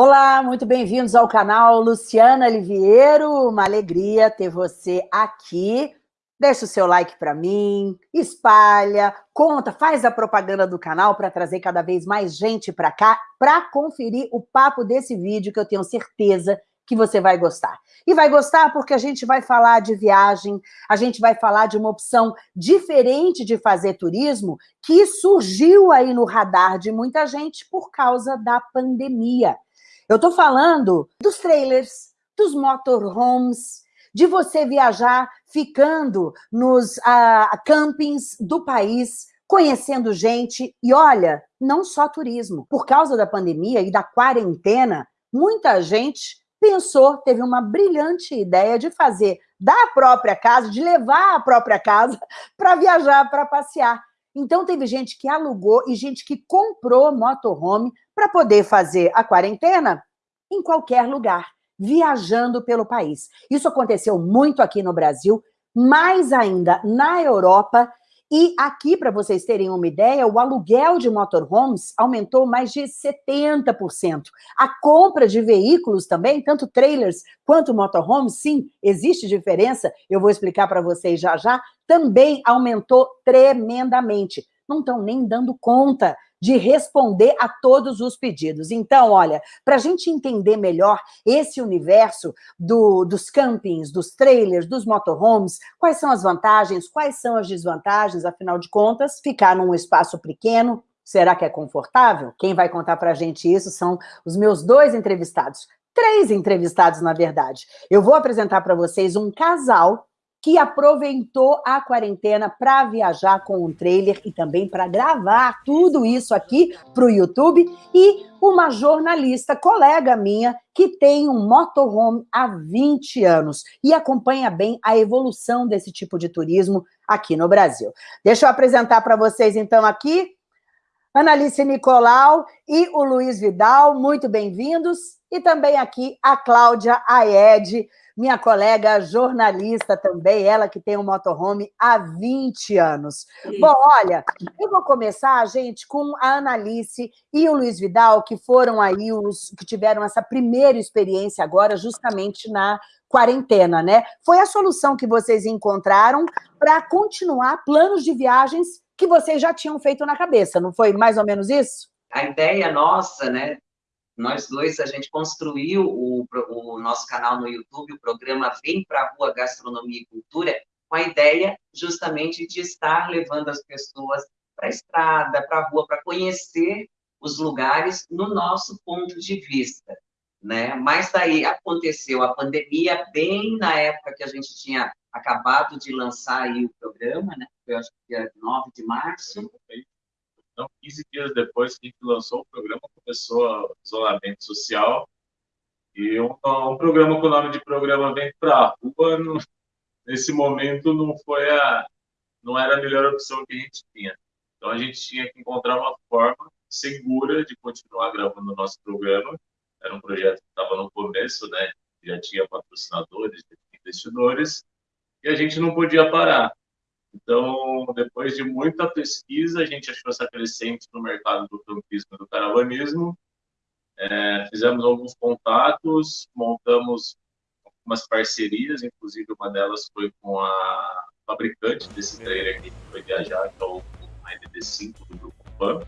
Olá, muito bem-vindos ao canal Luciana Liviero. Uma alegria ter você aqui. Deixa o seu like para mim, espalha, conta, faz a propaganda do canal para trazer cada vez mais gente para cá, para conferir o papo desse vídeo que eu tenho certeza que você vai gostar. E vai gostar porque a gente vai falar de viagem, a gente vai falar de uma opção diferente de fazer turismo que surgiu aí no radar de muita gente por causa da pandemia. Eu estou falando dos trailers, dos motorhomes, de você viajar ficando nos uh, campings do país, conhecendo gente. E olha, não só turismo. Por causa da pandemia e da quarentena, muita gente pensou, teve uma brilhante ideia de fazer da própria casa, de levar a própria casa para viajar, para passear. Então, teve gente que alugou e gente que comprou motorhome para poder fazer a quarentena em qualquer lugar, viajando pelo país. Isso aconteceu muito aqui no Brasil, mais ainda na Europa, e aqui, para vocês terem uma ideia, o aluguel de motorhomes aumentou mais de 70%. A compra de veículos também, tanto trailers quanto motorhomes, sim, existe diferença, eu vou explicar para vocês já já, também aumentou tremendamente. Não estão nem dando conta de responder a todos os pedidos. Então, olha, para a gente entender melhor esse universo do, dos campings, dos trailers, dos motorhomes, quais são as vantagens, quais são as desvantagens, afinal de contas, ficar num espaço pequeno, será que é confortável? Quem vai contar para a gente isso são os meus dois entrevistados, três entrevistados, na verdade. Eu vou apresentar para vocês um casal que aproveitou a quarentena para viajar com um trailer e também para gravar tudo isso aqui para o YouTube, e uma jornalista, colega minha, que tem um motorhome há 20 anos e acompanha bem a evolução desse tipo de turismo aqui no Brasil. Deixa eu apresentar para vocês, então, aqui, Analice Nicolau e o Luiz Vidal, muito bem-vindos, e também aqui a Cláudia Aed, minha colega jornalista também, ela que tem um motorhome há 20 anos. Sim. Bom, olha, eu vou começar, gente, com a Analice e o Luiz Vidal, que foram aí os que tiveram essa primeira experiência agora, justamente na quarentena, né? Foi a solução que vocês encontraram para continuar planos de viagens que vocês já tinham feito na cabeça, não foi mais ou menos isso? A ideia nossa, né, nós dois, a gente construiu o, o nosso canal no YouTube, o programa Vem Pra Rua Gastronomia e Cultura, com a ideia justamente de estar levando as pessoas para a estrada, para a rua, para conhecer os lugares no nosso ponto de vista. Né? Mas daí aconteceu a pandemia bem na época que a gente tinha acabado de lançar aí o programa, né? Foi acho que dia 9 de março. Então, 15 dias depois que a gente lançou o programa, começou o isolamento social. E um, um programa com o nome de programa Vem para a Rua, nesse momento, não foi a, não era a melhor opção que a gente tinha. Então, a gente tinha que encontrar uma forma segura de continuar gravando o nosso programa. Era um projeto que estava no começo, né? Já tinha patrocinadores, investidores, a gente não podia parar. Então, depois de muita pesquisa, a gente achou essa crescente no mercado do campismo e do caravanismo. É, fizemos alguns contatos, montamos algumas parcerias, inclusive uma delas foi com a fabricante desse trailer que foi viajar, que é o AND5 do Grupo PAN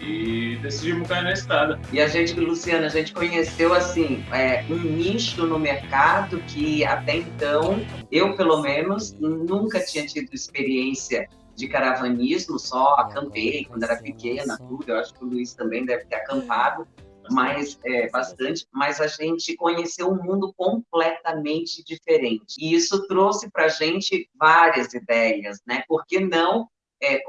e decidimos cair na estrada. E a gente, Luciana, a gente conheceu assim é, um nicho no mercado que até então eu pelo menos nunca tinha tido experiência de caravanismo, só acampei quando era pequena, tudo. Eu acho que o Luiz também deve ter acampado, mas é, bastante. Mas a gente conheceu um mundo completamente diferente. E isso trouxe para a gente várias ideias, né? Por que não é,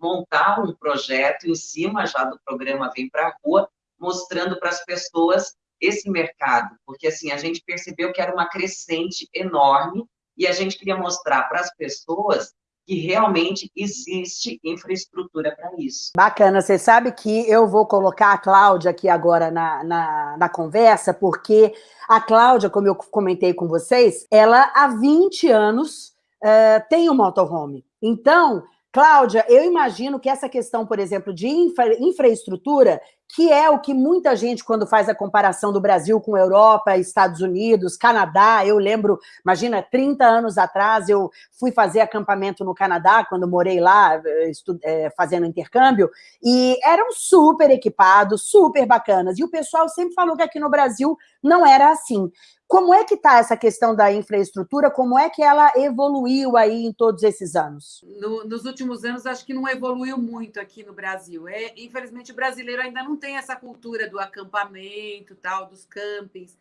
montar um projeto em cima já do programa Vem para a Rua, mostrando para as pessoas esse mercado, porque assim a gente percebeu que era uma crescente enorme e a gente queria mostrar para as pessoas que realmente existe infraestrutura para isso. Bacana, você sabe que eu vou colocar a Cláudia aqui agora na, na, na, conversa, porque a Cláudia, como eu comentei com vocês, ela há 20 anos uh, tem um motorhome. Então, Cláudia, eu imagino que essa questão, por exemplo, de infra, infraestrutura, que é o que muita gente, quando faz a comparação do Brasil com Europa, Estados Unidos, Canadá, eu lembro, imagina, 30 anos atrás, eu fui fazer acampamento no Canadá, quando morei lá, é, fazendo intercâmbio, e eram super equipados, super bacanas, e o pessoal sempre falou que aqui no Brasil não era assim. Como é que está essa questão da infraestrutura? Como é que ela evoluiu aí em todos esses anos? No, nos últimos anos, acho que não evoluiu muito aqui no Brasil. É, infelizmente, o brasileiro ainda não tem essa cultura do acampamento, tal, dos campings.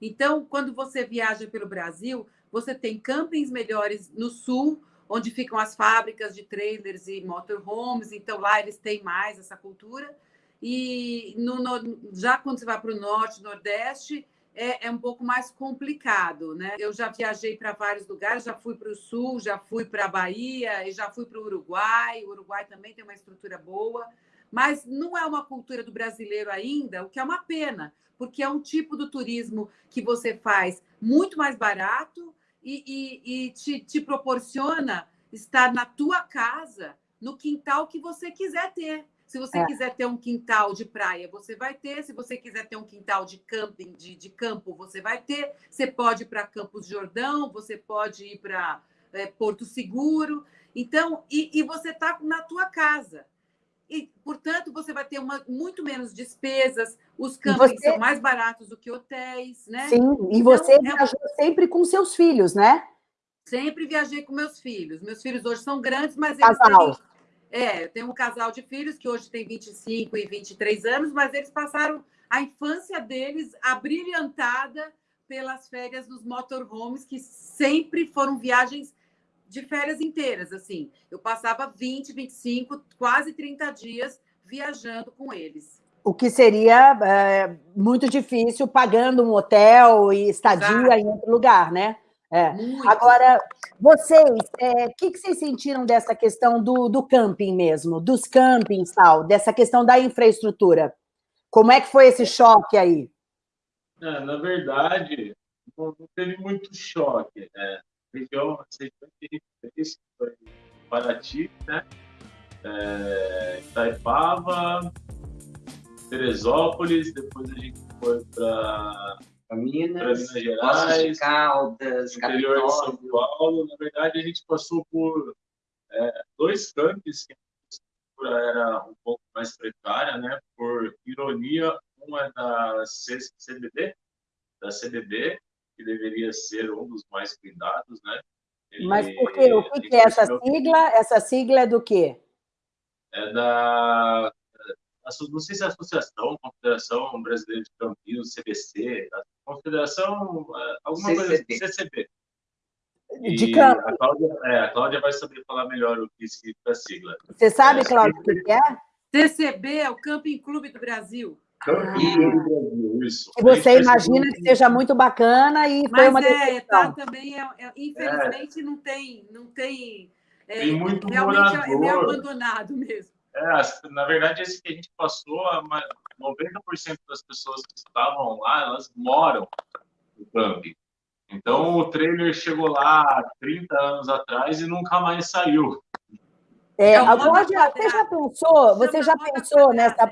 Então, quando você viaja pelo Brasil, você tem campings melhores no sul, onde ficam as fábricas de trailers e motorhomes. Então, lá eles têm mais essa cultura. E no, no, já quando você vai para o norte, nordeste, é, é, um pouco mais complicado, né? Eu já viajei para vários lugares, já fui para o Sul, já fui para a Bahia e já fui para o Uruguai. O Uruguai também tem uma estrutura boa, mas não é uma cultura do brasileiro ainda, o que é uma pena, porque é um tipo do turismo que você faz muito mais barato e, e, e te, te proporciona estar na tua casa, no quintal que você quiser ter. Se você é. quiser ter um quintal de praia, você vai ter. Se você quiser ter um quintal de camping, de, de campo, você vai ter. Você pode ir para Campos Jordão, você pode ir para é, Porto Seguro. Então, e, e você está na tua casa. E, portanto, você vai ter uma, muito menos despesas, os campings você... são mais baratos do que hotéis, né? Sim, e então, você é... viajou sempre com seus filhos, né? Sempre viajei com meus filhos. Meus filhos hoje são grandes, mas eles Casal. têm é, eu tenho um casal de filhos que hoje tem 25 e 23 anos, mas eles passaram a infância deles abrilhantada pelas férias nos motorhomes, que sempre foram viagens de férias inteiras, assim. Eu passava 20, 25, quase 30 dias viajando com eles. O que seria é, muito difícil pagando um hotel e estadia Exato. em outro lugar, né? É. Agora, vocês, o é, que, que vocês sentiram dessa questão do, do camping mesmo, dos campings tal, dessa questão da infraestrutura? Como é que foi esse choque aí? É, na verdade, não, não, teve muito choque. Né? A região, a região que a gente fez foi Paraty, né? É, Itaipava, Teresópolis, depois a gente foi para Minas, Minas Gerais, Caldas, interior de São Paulo. Na verdade, a gente passou por é, dois campos que a estrutura era um pouco mais precária, né? Por ironia, uma é da CBD, da CBD, que deveria ser um dos mais cuidados, né? Ele, Mas por quê? O que, que é essa sigla? Essa sigla é do quê? É da não sei se é a Associação, Confederação Brasileira de Campinos, CBC, Confederação, é, alguma CCB. coisa assim, CCB. De campo. A Cláudia, é, a Cláudia vai saber falar melhor o que significa a sigla. Você sabe, é, Cláudia, o que é? CCB é o Camping Clube do Brasil. Camping Clube do Brasil, isso. E você imagina que seja muito bacana e Mas foi uma é, tá, também é, é infelizmente não tem, não tem, tem muito realmente morador. é meio abandonado mesmo. É, na verdade, esse que a gente passou, 90% das pessoas que estavam lá, elas moram no camping. Então, o trailer chegou lá 30 anos atrás e nunca mais saiu. É, agora, você já pensou, você já pensou nessa,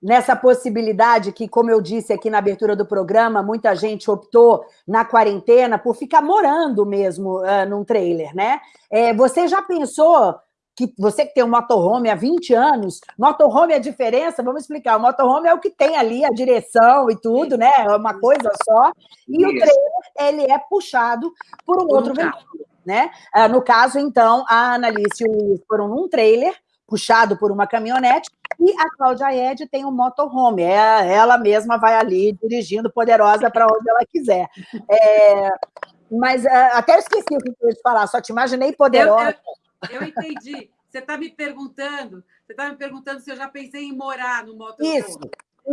nessa possibilidade que, como eu disse aqui na abertura do programa, muita gente optou na quarentena por ficar morando mesmo uh, num trailer, né? É, você já pensou que você que tem um motorhome há 20 anos, motorhome é a diferença, vamos explicar, o motorhome é o que tem ali a direção e tudo, né? É uma coisa só. E Isso. o trailer, ele é puxado por um por outro um veículo, né? Ah, no caso, então, a Analice foram num trailer, puxado por uma caminhonete, e a Cláudia Ed tem um motorhome, é, ela mesma vai ali dirigindo poderosa para onde ela quiser. É, mas uh, até esqueci o que eu ia te falar, só te imaginei poderosa. Eu, eu... Eu entendi. Você está me perguntando, você está me perguntando se eu já pensei em morar no motorhome. Isso,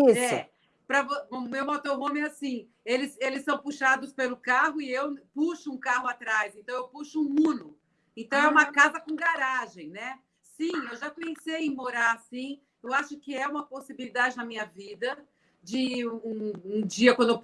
isso. É, pra, o meu motorhome é assim, eles, eles são puxados pelo carro e eu puxo um carro atrás, então eu puxo um Uno. Então é uma ah. casa com garagem, né? Sim, eu já pensei em morar assim, eu acho que é uma possibilidade na minha vida de um, um dia, quando eu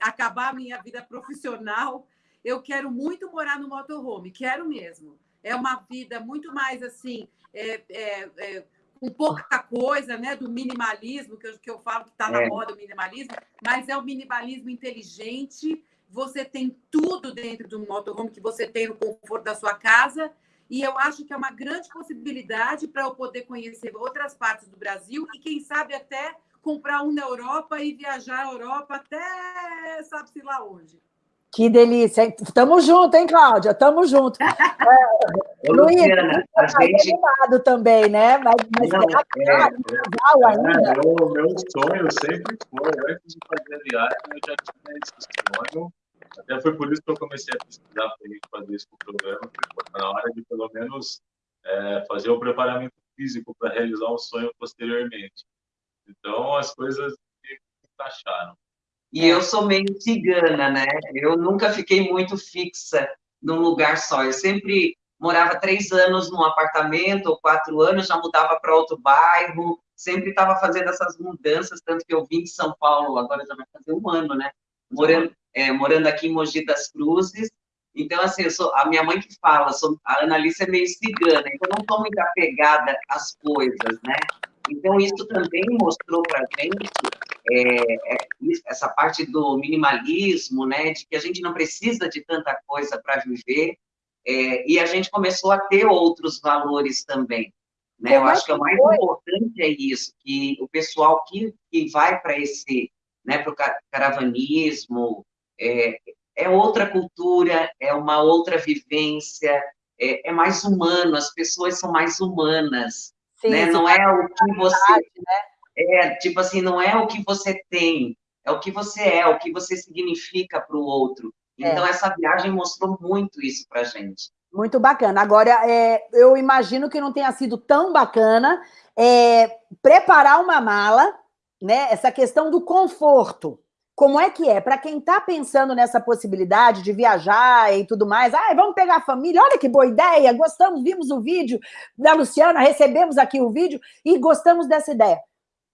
acabar a minha vida profissional, eu quero muito morar no motorhome, quero mesmo é uma vida muito mais assim, é, é, é, com pouca coisa, né? Do minimalismo, que eu, que eu falo que está na É. moda o minimalismo, mas é o minimalismo inteligente. Você tem tudo dentro do motorhome que você tem no conforto da sua casa. E eu acho que é uma grande possibilidade para eu poder conhecer outras partes do Brasil e, quem sabe, até comprar um na Europa e viajar a Europa até sabe-se lá onde. Que delícia. Tamo junto, hein, Cláudia? Tamo junto. É, Ô, Luiz, Luciana, a tá gente. animado também, né? Mas, mas Não, que é, tá legal ainda? É, meu, meu sonho sempre foi, antes de fazer a viagem, eu já tinha esse sonho. Até foi por isso que eu comecei a pesquisar para a gente fazer isso com o programa, na hora de pelo menos é, fazer o preparamento físico para realizar o sonho posteriormente. Então as coisas se encaixaram. E eu sou meio cigana, né? Eu nunca fiquei muito fixa num lugar só. Eu sempre morava três anos num apartamento, ou quatro anos, já mudava para outro bairro, sempre estava fazendo essas mudanças, tanto que eu vim de São Paulo, agora já vai fazer um ano, né? Morando, é, morando aqui em Mogi das Cruzes. Então, assim, eu sou, a minha mãe que fala, sou, a Annalise é meio cigana, então eu não estou muito apegada às coisas, né? Então, isso também mostrou para a gente é, é, essa parte do minimalismo, né, de que a gente não precisa de tanta coisa para viver, é, e a gente começou a ter outros valores também. Né? Eu é acho que o mais importante é isso, que o pessoal que, que vai para esse, né, para o caravanismo, é, é outra cultura, é uma outra vivência, é, é mais humano, as pessoas são mais humanas, Sim, né? Não é o que você né? é, tipo assim, não é o que você tem, é o que você é, o que você significa para o outro. É. Então, essa viagem mostrou muito isso para gente. Muito bacana. Agora, é, eu imagino que não tenha sido tão bacana é, preparar uma mala, né? Essa questão do conforto. Como é que é? Para quem está pensando nessa possibilidade de viajar e tudo mais, ah, vamos pegar a família, olha que boa ideia, gostamos, vimos o vídeo da Luciana, recebemos aqui o vídeo e gostamos dessa ideia.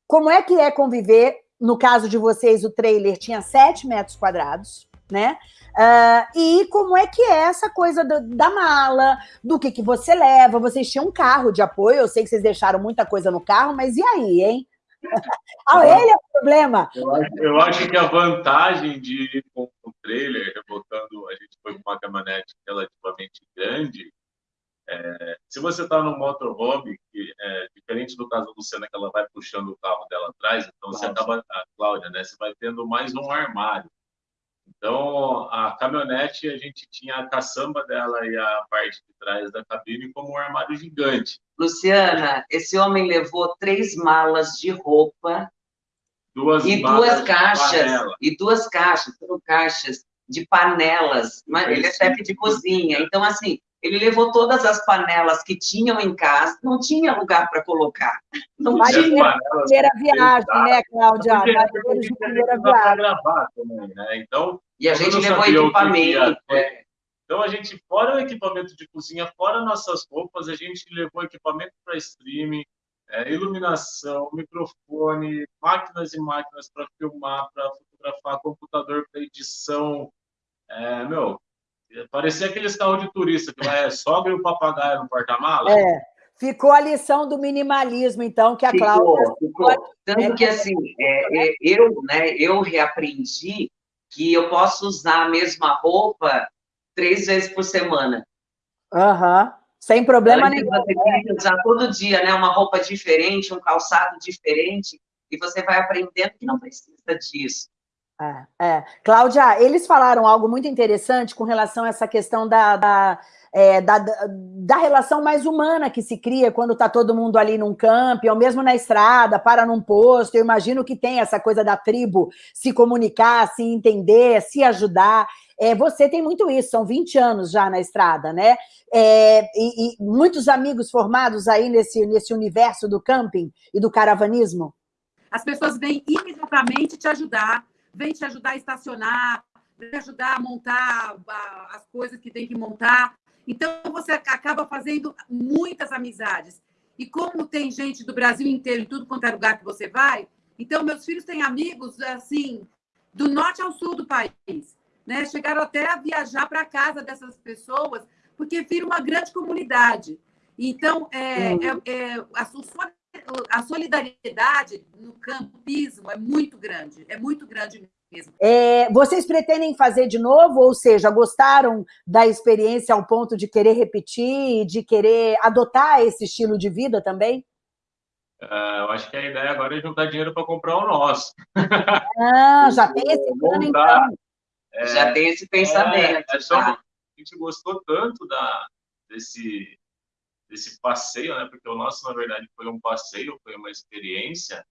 Como é que é conviver? No caso de vocês, o trailer tinha 7 metros quadrados, né? Uh, e como é que é essa coisa do, da mala, do que, que você leva? Vocês tinham um carro de apoio, eu sei que vocês deixaram muita coisa no carro, mas e aí, hein? Ah, ele é o problema. Eu acho, eu acho que a vantagem de ir com o trailer, rebotando, a gente foi com uma caminhonete relativamente grande, é, se você está no motorhome, que é diferente do caso da Luciana, que ela vai puxando o carro dela atrás, então você acaba, a Cláudia, né, você vai tendo mais um armário. Então, a caminhonete, a gente tinha a caçamba dela e a parte de trás da cabine como um armário gigante. Luciana, esse homem levou três malas de roupa Duas e duas caixas, e duas caixas, foram caixas de panelas. Mas Ele é chefe de cozinha, então, assim, ele levou todas as panelas que tinham em casa, não tinha lugar para colocar. Não Mas tinha. Primeira viagem, né, Cláudia? Primeira viagem. gravar também, né? Então, E a Como gente levou equipamento. é. Então, a gente, fora o equipamento de cozinha, fora nossas roupas, a gente levou equipamento para streaming, é, iluminação, microfone, máquinas e máquinas para filmar, para fotografar, computador para edição. É, meu, parecia aqueles carros de turista que vai é, sogra e o papagaio no porta-mala. É, ficou a lição do minimalismo, então, que a Cláudia... Ficou, ficou. Tanto que, assim, é, é, eu, né, eu reaprendi que eu posso usar a mesma roupa três vezes por semana. Aham, sem problema nenhum. você tinha que usar todo dia, né, uma roupa diferente, um calçado diferente, e você vai aprendendo que não precisa disso. É, é. Cláudia, eles falaram algo muito interessante com relação a essa questão da, da, é, da, da relação mais humana que se cria quando está todo mundo ali num camping, ou mesmo na estrada, para num posto. Eu imagino que tem essa coisa da tribo se comunicar, se entender, se ajudar. É, você tem muito isso, são 20 anos já na estrada, né? É, e, e muitos amigos formados aí nesse, nesse universo do camping e do caravanismo? As pessoas vêm imediatamente te ajudar, vêm te ajudar a estacionar, vêm te ajudar a montar as coisas que tem que montar. Então, você acaba fazendo muitas amizades. E como tem gente do Brasil inteiro, em tudo quanto é lugar que você vai, então, meus filhos têm amigos, assim, do norte ao sul do país. Né? Chegaram até a viajar para a casa dessas pessoas, porque vira uma grande comunidade. Então, é, é- é- a a solidariedade no campismo é muito grande, é muito grande mesmo. É, vocês pretendem fazer de novo, ou seja, gostaram da experiência ao ponto de querer repetir, de querer adotar esse estilo de vida também? Uh, eu acho que a ideia agora é juntar dinheiro para comprar o nosso. Ah, já tem esse plano, então. É, já tem esse pensamento. É, é só, a gente gostou tanto da, desse, desse passeio, né? Porque o nosso, na verdade, foi um passeio, foi uma experiência.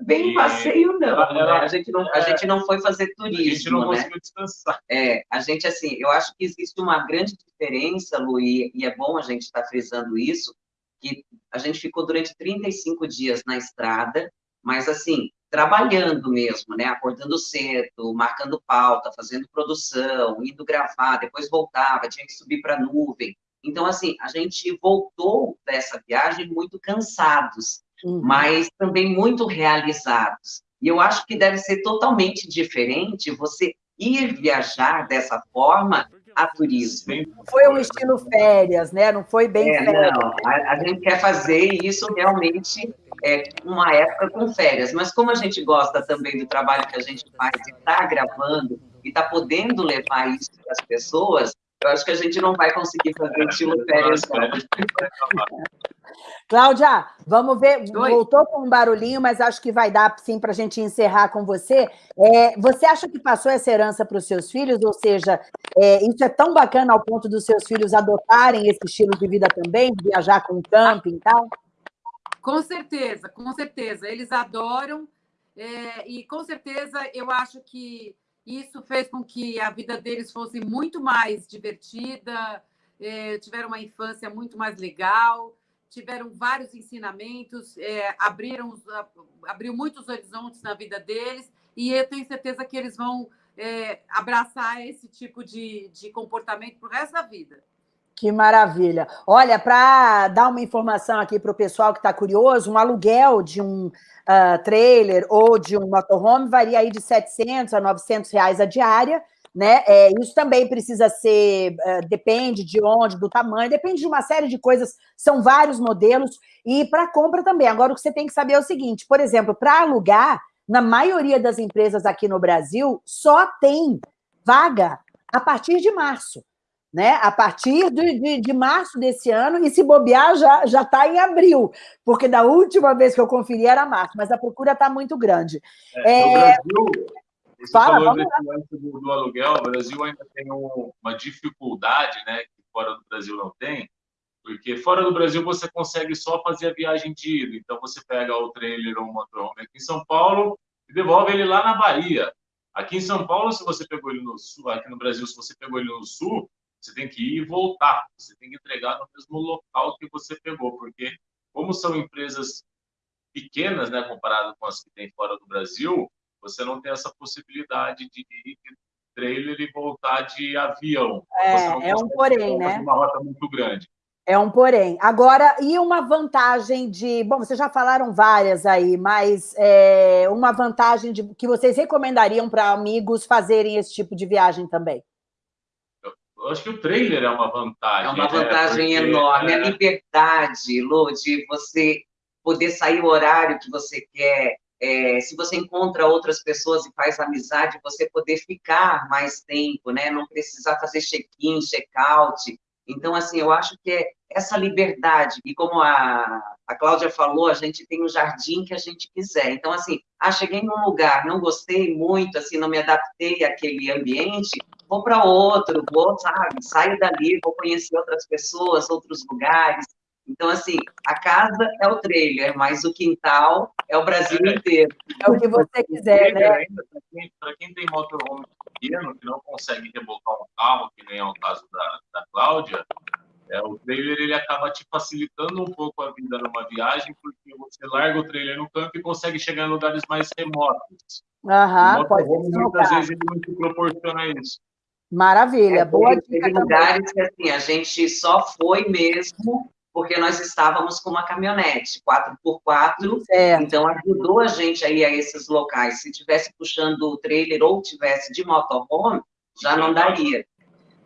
Bem passeio, não. Ela, né? a, gente não a é. gente não foi fazer turismo. A gente não né? conseguiu descansar. É, a gente, assim, eu acho que existe uma grande diferença, Lu, e, e é bom a gente estar tá frisando isso, que a gente ficou durante 35 dias na estrada, mas assim, trabalhando mesmo, né? Acordando cedo, marcando pauta, fazendo produção, indo gravar, depois voltava, tinha que subir para a nuvem. Então, assim, a gente voltou dessa viagem muito cansados, uhum. mas também muito realizados. E eu acho que deve ser totalmente diferente você ir viajar dessa forma a turismo. Foi um estilo férias, né? Não foi bem é, férias. Não, a, a, gente quer fazer isso realmente é, uma época com férias, mas como a gente gosta também do trabalho que a gente faz e está gravando e está podendo levar isso para as pessoas, eu acho que a gente não vai conseguir fazer estilo férias. Cláudia, vamos ver. Oi. Voltou com um barulhinho, mas acho que vai dar sim para a gente encerrar com você. É, você acha que passou essa herança para os seus filhos? Ou seja, é, isso é tão bacana ao ponto dos seus filhos adotarem esse estilo de vida também, viajar com camping e tal? Com certeza, com certeza. Eles adoram. É, e com certeza eu acho que isso fez com que a vida deles fosse muito mais divertida, é, tiveram uma infância muito mais legal, tiveram vários ensinamentos, é, abriram abriu muitos horizontes na vida deles, e eu tenho certeza que eles vão é, abraçar esse tipo de, de comportamento para o resto da vida. Que maravilha. Olha, para dar uma informação aqui para o pessoal que está curioso, um aluguel de um uh, trailer ou de um motorhome varia aí de 700 a 900 reais a diária, né? É, isso também precisa ser, uh, depende de onde, do tamanho, depende de uma série de coisas, são vários modelos, e para compra também. Agora, o que você tem que saber é o seguinte, por exemplo, para alugar, na maioria das empresas aqui no Brasil, só tem vaga a partir de março né? A partir de, de, de, março desse ano, e se bobear, já está em abril, porque da última vez que eu conferi era março, mas a procura está muito grande. É, é... No Brasil, você Fala, falou desse do, do, aluguel, o Brasil ainda tem um, uma dificuldade, né, que fora do Brasil não tem, porque fora do Brasil você consegue só fazer a viagem de ida, então você pega o trailer ou o motorhome aqui em São Paulo e devolve ele lá na Bahia. Aqui em São Paulo, se você pegou ele no sul, aqui no Brasil, se você pegou ele no sul, você tem que ir e voltar, você tem que entregar no mesmo local que você pegou, porque como são empresas pequenas, né, comparado com as que tem fora do Brasil, você não tem essa possibilidade de ir de trailer e voltar de avião. É, é um porém, né? Uma rota muito grande. É um porém. Agora, e uma vantagem de... Bom, vocês já falaram várias aí, mas é, uma vantagem de, que vocês recomendariam para amigos fazerem esse tipo de viagem também? Eu acho que o trailer é uma vantagem. É uma né? vantagem né? enorme. É... A liberdade, Lu, de você poder sair o horário que você quer. É, se você encontra outras pessoas e faz amizade, você poder ficar mais tempo, né? Não precisar fazer check-in, check-out. Então, assim, eu acho que é essa liberdade. E como a, a Cláudia falou, a gente tem o jardim que a gente quiser. Então, assim, ah, cheguei num lugar, não gostei muito, assim, não me adaptei àquele ambiente, vou para outro, vou, sabe, saio dali, vou conhecer outras pessoas, outros lugares. Então, assim, a casa é o trailer, mas o quintal é o Brasil é. inteiro. É o que você quiser, né? Para quem tem motorhome pequeno, que não consegue rebocar um carro, que nem é o caso da, da Cláudia, é, o trailer ele acaba te facilitando um pouco a vida numa viagem, porque você larga o trailer no campo e consegue chegar em lugares mais remotos. Aham, pode ser. Muitas vezes ele não te proporciona isso. Maravilha, é, boa dica Tem lugares que assim, a gente só foi mesmo porque nós estávamos com uma caminhonete 4x4, certo. então ajudou a gente aí a esses locais. Se tivesse puxando o trailer ou tivesse de motorhome, já não daria.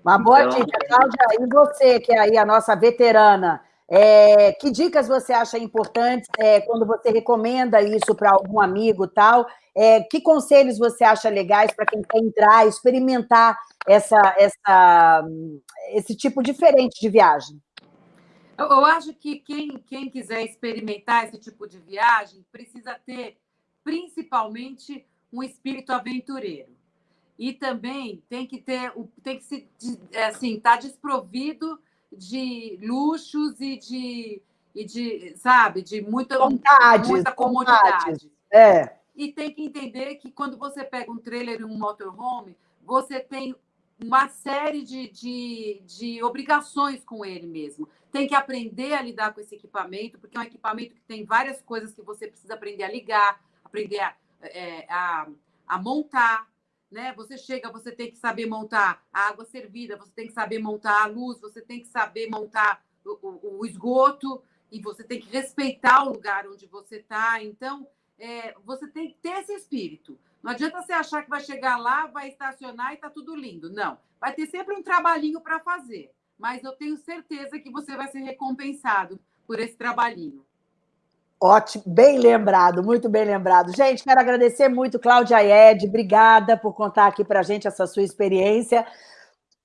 Uma boa então, dica, Cláudia. E você, que é aí a nossa veterana, É, que dicas você acha importantes é, quando você recomenda isso para algum amigo tal? É, que conselhos você acha legais para quem quer entrar, experimentar essa, essa, esse tipo diferente de viagem? Eu, eu acho que quem, quem quiser experimentar esse tipo de viagem precisa ter, principalmente, um espírito aventureiro. E também tem que ter, tem que se, assim, estar tá desprovido de luxos e de, e de sabe, de muita, vontade, muita comodidade. É. E tem que entender que quando você pega um trailer e um motorhome, você tem uma série de, de, de obrigações com ele mesmo. Tem que aprender a lidar com esse equipamento, porque é um equipamento que tem várias coisas que você precisa aprender a ligar, aprender a, é, a, a montar, né? Você chega, você tem que saber montar a água servida, você tem que saber montar a luz, você tem que saber montar o, o, o esgoto e você tem que respeitar o lugar onde você está. Então, é, você tem que ter esse espírito. Não adianta você achar que vai chegar lá, vai estacionar e está tudo lindo. Não. Vai ter sempre um trabalhinho para fazer. Mas eu tenho certeza que você vai ser recompensado por esse trabalhinho. Ótimo, bem lembrado, muito bem lembrado. Gente, quero agradecer muito, Cláudia Ed, obrigada por contar aqui para a gente essa sua experiência.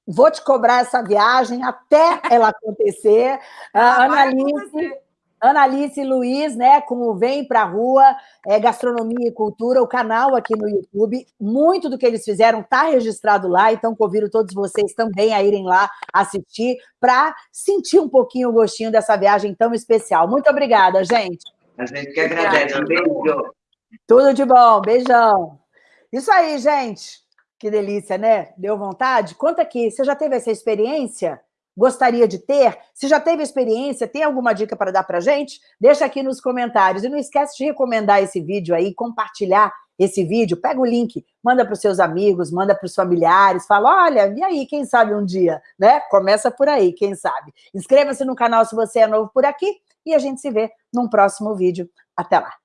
Vou te cobrar essa viagem até ela acontecer. Ah, Ana Alice, Ana Alice Luiz, né, como Vem para a Rua, é, Gastronomia e Cultura, o canal aqui no YouTube. Muito do que eles fizeram está registrado lá, então convido todos vocês também a irem lá assistir para sentir um pouquinho o gostinho dessa viagem tão especial. Muito obrigada, gente. A gente que agradece. Um beijo. Tudo de bom. Beijão. Isso aí, gente. Que delícia, né? Deu vontade? Conta aqui, você já teve essa experiência? Gostaria de ter? Se já teve experiência, tem alguma dica para dar para gente? Deixa aqui nos comentários. E não esquece de recomendar esse vídeo aí, compartilhar esse vídeo. Pega o link, manda para os seus amigos, manda para os familiares. Fala, olha, e aí, quem sabe um dia? né? Começa por aí, quem sabe. Inscreva-se no canal se você é novo por aqui e a gente se vê num próximo vídeo. Até lá!